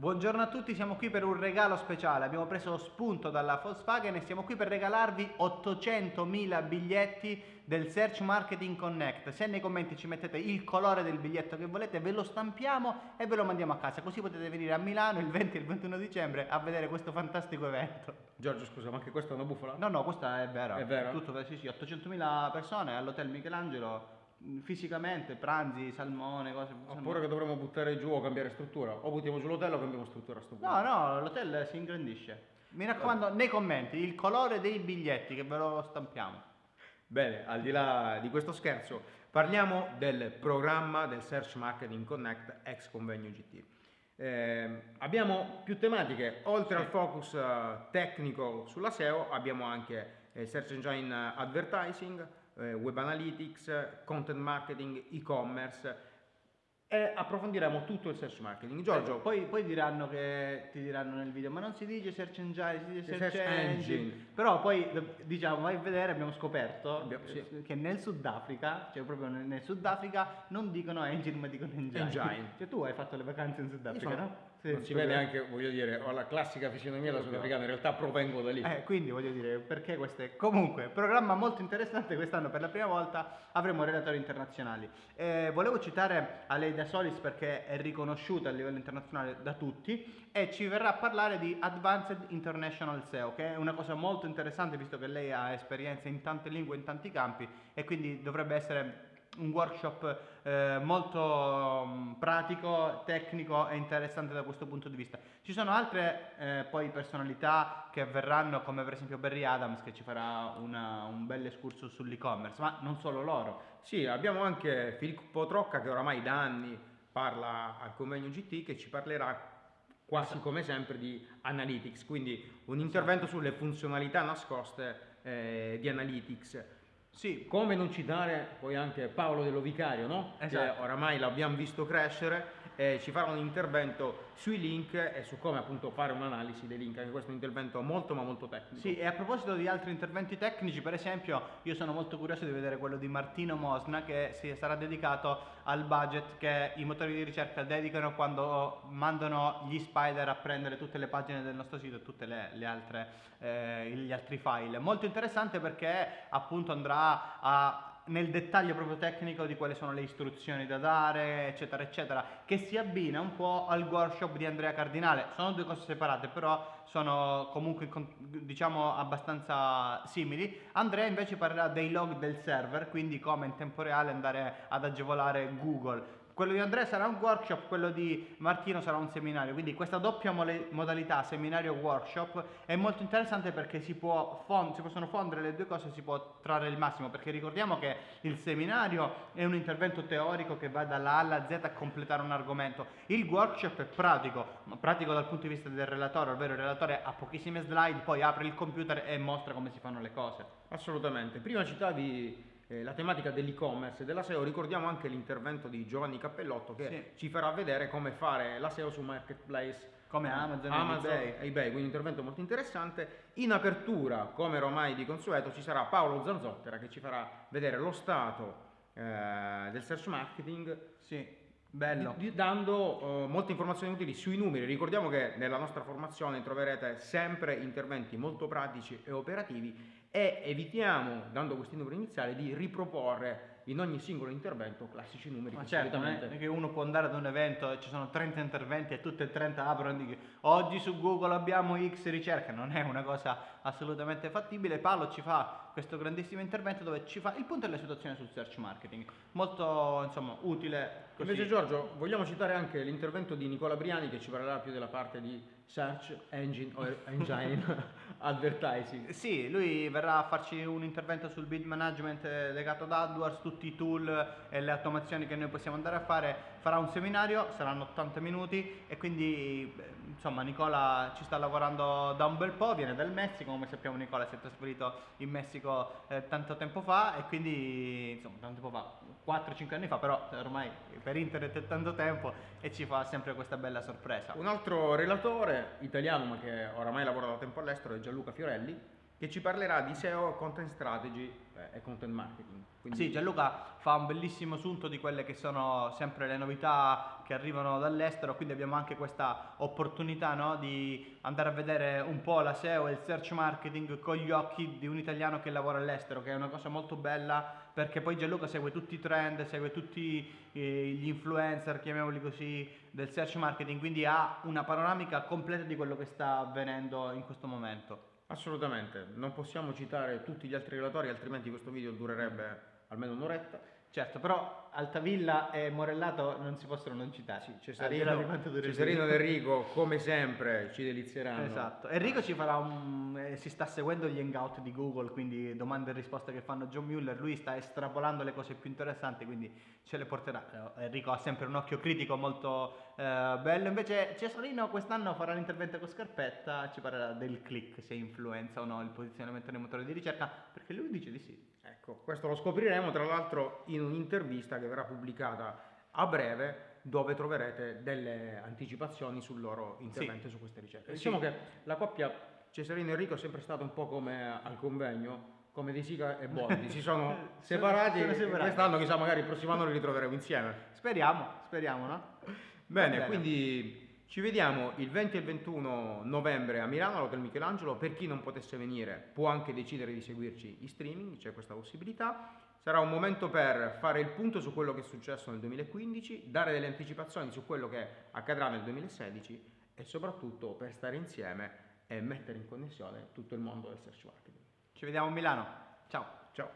Buongiorno a tutti, siamo qui per un regalo speciale. Abbiamo preso spunto dalla Volkswagen e siamo qui per regalarvi 800.000 biglietti del Search Marketing Connect. Se nei commenti ci mettete il colore del biglietto che volete, ve lo stampiamo e ve lo mandiamo a casa. Così potete venire a Milano il 20 e il 21 dicembre a vedere questo fantastico evento. Giorgio, scusa, ma anche questa è una bufala? No, no, questa è vera. È vera? Tutto, sì, sì, 800.000 persone all'Hotel Michelangelo fisicamente, pranzi, salmone, cose. Oppure che dovremmo buttare giù o cambiare struttura. O buttiamo giù l'hotel o cambiamo struttura a sto punto. No, no, l'hotel si ingrandisce. Mi raccomando, nei commenti, il colore dei biglietti che ve lo stampiamo. Bene, al di là di questo scherzo, parliamo del programma del Search Marketing Connect ex Convenio GT. Eh, abbiamo più tematiche, oltre sì. al focus uh, tecnico sulla SEO, abbiamo anche eh, Search Engine Advertising, eh, web analytics, content marketing, e-commerce e approfondiremo tutto il search marketing. Giorgio, eh, poi, poi, diranno che ti diranno nel video, ma non si dice search engine, si dice search, search engine. engine. Però poi diciamo, vai a vedere, abbiamo scoperto abbiamo, sì. che nel Sudafrica, cioè proprio nel, nel Sudafrica, non dicono engine ma dicono engine. engine. Cioè tu hai fatto le vacanze in Sudafrica, no? Sì, non si vede anche, voglio dire, ho la classica fisionomia da sudafricano, in realtà provengo da lì. Eh, quindi voglio dire, perché queste... Comunque, programma molto interessante, quest'anno per la prima volta avremo relatori internazionali. Eh, volevo citare Aleida Solis perché è riconosciuta a livello internazionale da tutti e ci verrà a parlare di Advanced International SEO, che è una cosa molto interessante visto che lei ha esperienza in tante lingue, in tanti campi e quindi dovrebbe essere un workshop eh, molto um, pratico, tecnico e interessante da questo punto di vista. Ci sono altre eh, poi personalità che verranno come per esempio Barry Adams che ci farà una, un bel escurso sull'e-commerce, ma non solo loro. Sì, abbiamo anche Filippo Trocca che oramai da anni parla al convegno GT che ci parlerà quasi esatto. come sempre di analytics, quindi un intervento esatto. sulle funzionalità nascoste eh, di analytics sì. Come non citare poi anche Paolo Dello Vicario, no? Esatto. Che oramai l'abbiamo visto crescere e ci farà un intervento sui link e su come appunto fare un'analisi dei link, anche questo è un intervento molto ma molto tecnico. Sì, e a proposito di altri interventi tecnici, per esempio, io sono molto curioso di vedere quello di Martino Mosna che si sarà dedicato al budget che i motori di ricerca dedicano quando mandano gli spider a prendere tutte le pagine del nostro sito e tutti eh, gli altri file. Molto interessante perché appunto andrà a nel dettaglio proprio tecnico di quali sono le istruzioni da dare, eccetera, eccetera, che si abbina un po' al workshop di Andrea Cardinale. Sono due cose separate, però sono comunque diciamo abbastanza simili. Andrea invece parlerà dei log del server, quindi come in tempo reale andare ad agevolare Google quello di Andrea sarà un workshop, quello di Martino sarà un seminario, quindi questa doppia modalità seminario-workshop è molto interessante perché si, fond- si possono fondere le due cose e si può trarre il massimo, perché ricordiamo che il seminario è un intervento teorico che va dalla A alla Z a completare un argomento, il workshop è pratico, pratico dal punto di vista del relatore, ovvero il relatore ha pochissime slide, poi apre il computer e mostra come si fanno le cose. Assolutamente, prima citavi eh, la tematica dell'e-commerce e della SEO, ricordiamo anche l'intervento di Giovanni Cappellotto che sì. ci farà vedere come fare la SEO su marketplace come Amazon, Amazon e eBay. eBay. quindi un intervento molto interessante. In apertura, come ormai di consueto, ci sarà Paolo Zanzottera che ci farà vedere lo stato eh, del search marketing. Sì. Bello. Dando uh, molte informazioni utili sui numeri. Ricordiamo che nella nostra formazione troverete sempre interventi molto pratici e operativi e evitiamo, dando questi numeri iniziali, di riproporre in ogni singolo intervento classici numeri. Ma certo, non è che uno può andare ad un evento e ci sono 30 interventi e tutte e 30 aprono e dicono oggi su Google abbiamo X ricerca, non è una cosa assolutamente fattibile. Paolo ci fa questo grandissimo intervento dove ci fa il punto della situazione sul search marketing, molto insomma utile. Così. Invece Giorgio, vogliamo citare anche l'intervento di Nicola Briani che ci parlerà più della parte di search engine o engine advertising. Sì, lui verrà a farci un intervento sul bid management legato ad AdWords, tutti i tool e le automazioni che noi possiamo andare a fare, farà un seminario, saranno 80 minuti e quindi insomma Nicola ci sta lavorando da un bel po', viene dal Messico, come sappiamo Nicola si è trasferito in Messico eh, tanto tempo fa e quindi insomma tanto tempo fa, 4-5 anni fa, però ormai per internet è tanto tempo e ci fa sempre questa bella sorpresa. Un altro relatore italiano ma che oramai lavora da tempo all'estero è Gianluca Fiorelli che ci parlerà di SEO, content strategy eh, e content marketing. Quindi... Sì, Gianluca fa un bellissimo assunto di quelle che sono sempre le novità che arrivano dall'estero, quindi abbiamo anche questa opportunità no, di andare a vedere un po' la SEO e il search marketing con gli occhi di un italiano che lavora all'estero, che è una cosa molto bella perché poi Gianluca segue tutti i trend, segue tutti eh, gli influencer, chiamiamoli così, del search marketing, quindi ha una panoramica completa di quello che sta avvenendo in questo momento. Assolutamente, non possiamo citare tutti gli altri relatori, altrimenti questo video durerebbe almeno un'oretta. Certo, però Altavilla e Morellato non si possono non citare. Sì, Cesarino, Cesarino ed Enrico, come sempre, ci delizieranno. Esatto. Enrico ci farà un. Eh, si sta seguendo gli hangout di Google, quindi domande e risposte che fanno John Mueller. Lui sta estrapolando le cose più interessanti, quindi ce le porterà. Enrico ha sempre un occhio critico molto eh, bello. Invece Cesarino quest'anno farà l'intervento con Scarpetta, ci parlerà del click, se influenza o no il posizionamento nei motori di ricerca, perché lui dice di sì. Ecco, questo lo scopriremo tra l'altro in un'intervista che verrà pubblicata a breve dove troverete delle anticipazioni sul loro intervento sì. su queste ricerche. Diciamo sì. che la coppia Cesarino e Enrico è sempre stata un po' come al convegno, come De Sica e Boldi, si sono separati, sono separati. quest'anno chissà magari il prossimo anno li ritroveremo insieme. Speriamo, speriamo, no? Bene, bene. quindi ci vediamo il 20 e il 21 novembre a Milano all'Hotel Michelangelo. Per chi non potesse venire può anche decidere di seguirci in streaming, c'è questa possibilità. Sarà un momento per fare il punto su quello che è successo nel 2015, dare delle anticipazioni su quello che accadrà nel 2016 e soprattutto per stare insieme e mettere in connessione tutto il mondo del search marketing. Ci vediamo a Milano. Ciao. Ciao.